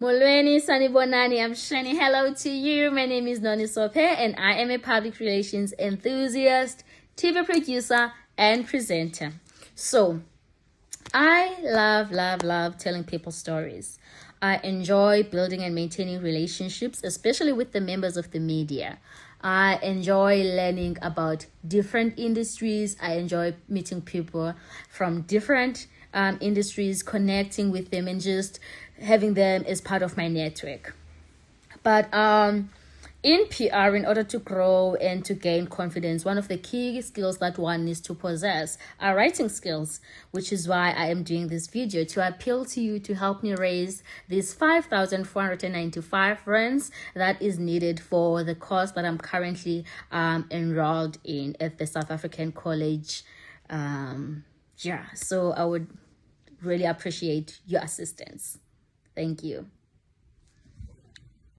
Molweni Sanibonani, I'm shining hello to you. My name is Noni Sope and I am a public relations enthusiast, TV producer, and presenter. So, I love, love, love telling people stories. I enjoy building and maintaining relationships, especially with the members of the media. I enjoy learning about different industries. I enjoy meeting people from different um, industries, connecting with them, and just having them as part of my network. But um, in PR, in order to grow and to gain confidence, one of the key skills that one needs to possess are writing skills, which is why I am doing this video to appeal to you to help me raise these 5,495 rands that is needed for the course that I'm currently um, enrolled in at the South African College. Um, yeah, so I would really appreciate your assistance. Thank you.